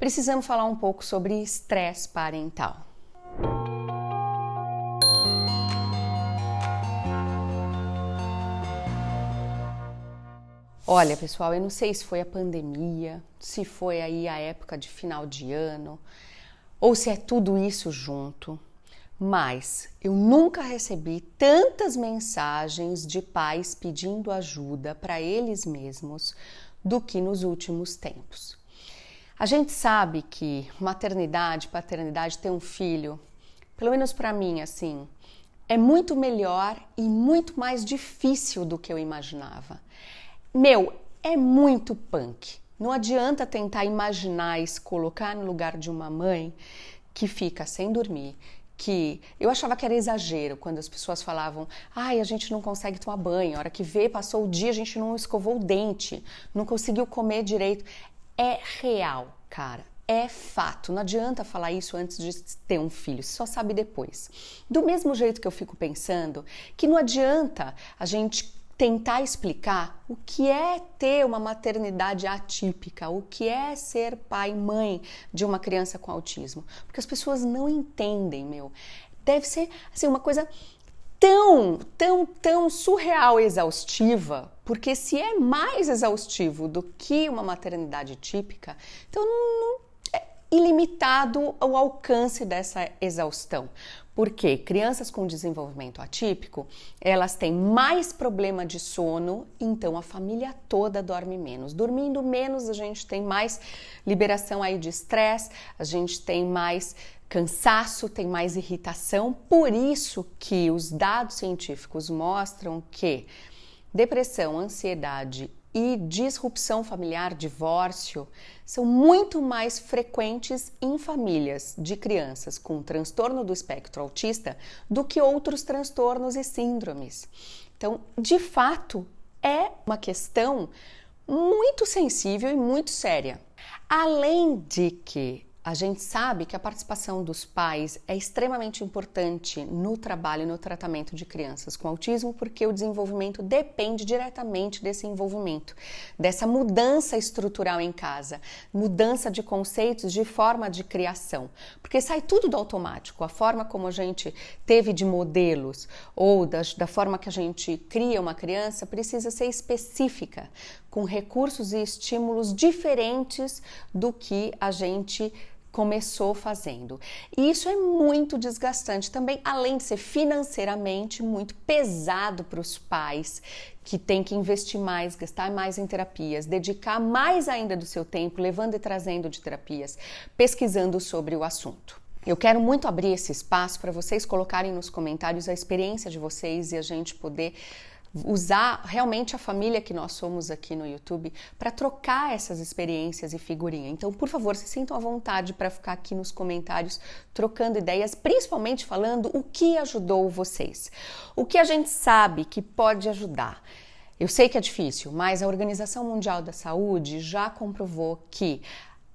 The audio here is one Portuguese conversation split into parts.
precisamos falar um pouco sobre estresse parental. Olha, pessoal, eu não sei se foi a pandemia, se foi aí a época de final de ano, ou se é tudo isso junto, mas eu nunca recebi tantas mensagens de pais pedindo ajuda para eles mesmos do que nos últimos tempos. A gente sabe que maternidade, paternidade, ter um filho, pelo menos para mim, assim, é muito melhor e muito mais difícil do que eu imaginava. Meu, é muito punk. Não adianta tentar imaginar e se colocar no lugar de uma mãe que fica sem dormir, que eu achava que era exagero quando as pessoas falavam: "Ai, a gente não consegue tomar banho, a hora que vê, passou o dia, a gente não escovou o dente, não conseguiu comer direito". É real, cara. É fato, não adianta falar isso antes de ter um filho, só sabe depois. Do mesmo jeito que eu fico pensando que não adianta a gente tentar explicar o que é ter uma maternidade atípica, o que é ser pai e mãe de uma criança com autismo, porque as pessoas não entendem, meu. Deve ser assim uma coisa tão, tão, tão surreal exaustiva, porque se é mais exaustivo do que uma maternidade típica, então não, não é ilimitado o alcance dessa exaustão. Porque crianças com desenvolvimento atípico, elas têm mais problema de sono, então a família toda dorme menos. Dormindo menos, a gente tem mais liberação aí de estresse, a gente tem mais cansaço, tem mais irritação. Por isso que os dados científicos mostram que depressão, ansiedade e disrupção familiar, divórcio, são muito mais frequentes em famílias de crianças com transtorno do espectro autista do que outros transtornos e síndromes. Então, de fato, é uma questão muito sensível e muito séria. Além de que a gente sabe que a participação dos pais é extremamente importante no trabalho e no tratamento de crianças com autismo, porque o desenvolvimento depende diretamente desse envolvimento, dessa mudança estrutural em casa, mudança de conceitos, de forma de criação, porque sai tudo do automático. A forma como a gente teve de modelos ou da, da forma que a gente cria uma criança precisa ser específica, com recursos e estímulos diferentes do que a gente começou fazendo. E isso é muito desgastante também, além de ser financeiramente muito pesado para os pais que têm que investir mais, gastar mais em terapias, dedicar mais ainda do seu tempo levando e trazendo de terapias, pesquisando sobre o assunto. Eu quero muito abrir esse espaço para vocês colocarem nos comentários a experiência de vocês e a gente poder usar realmente a família que nós somos aqui no YouTube para trocar essas experiências e figurinha. Então, por favor, se sintam à vontade para ficar aqui nos comentários trocando ideias, principalmente falando o que ajudou vocês. O que a gente sabe que pode ajudar. Eu sei que é difícil, mas a Organização Mundial da Saúde já comprovou que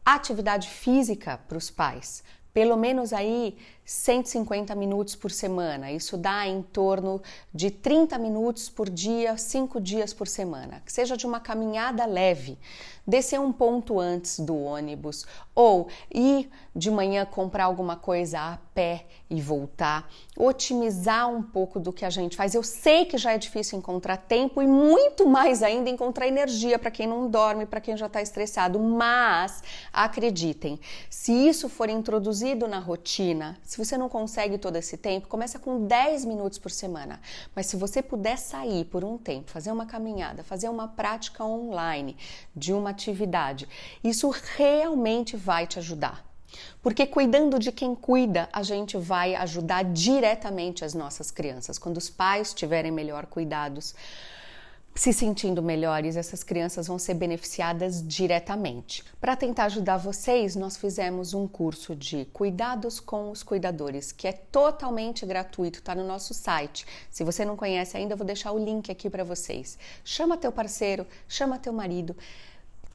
atividade física para os pais, pelo menos aí 150 minutos por semana. Isso dá em torno de 30 minutos por dia, 5 dias por semana. Que seja de uma caminhada leve, descer um ponto antes do ônibus ou ir de manhã comprar alguma coisa a pé e voltar, otimizar um pouco do que a gente faz. Eu sei que já é difícil encontrar tempo e muito mais ainda encontrar energia para quem não dorme, para quem já está estressado, mas acreditem, se isso for introduzido na rotina, se você não consegue todo esse tempo, começa com 10 minutos por semana. Mas se você puder sair por um tempo, fazer uma caminhada, fazer uma prática online de uma atividade, isso realmente vai te ajudar. Porque cuidando de quem cuida, a gente vai ajudar diretamente as nossas crianças. Quando os pais tiverem melhor cuidados, se sentindo melhores, essas crianças vão ser beneficiadas diretamente. Para tentar ajudar vocês, nós fizemos um curso de cuidados com os cuidadores, que é totalmente gratuito, está no nosso site. Se você não conhece ainda, eu vou deixar o link aqui para vocês. Chama teu parceiro, chama teu marido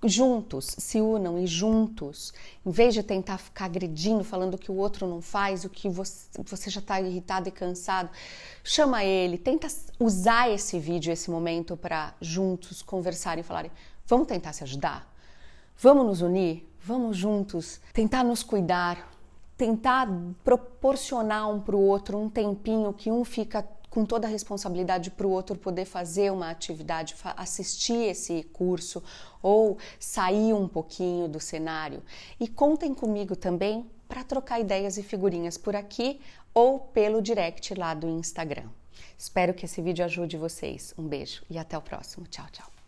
juntos, se unam e juntos, em vez de tentar ficar agredindo, falando que o outro não faz, o que você, você já está irritado e cansado, chama ele, tenta usar esse vídeo, esse momento para juntos conversarem e falarem: vamos tentar se ajudar? Vamos nos unir? Vamos juntos tentar nos cuidar, tentar proporcionar um para o outro um tempinho que um fica com toda a responsabilidade para o outro poder fazer uma atividade, assistir esse curso ou sair um pouquinho do cenário. E contem comigo também para trocar ideias e figurinhas por aqui ou pelo direct lá do Instagram. Espero que esse vídeo ajude vocês. Um beijo e até o próximo. Tchau, tchau.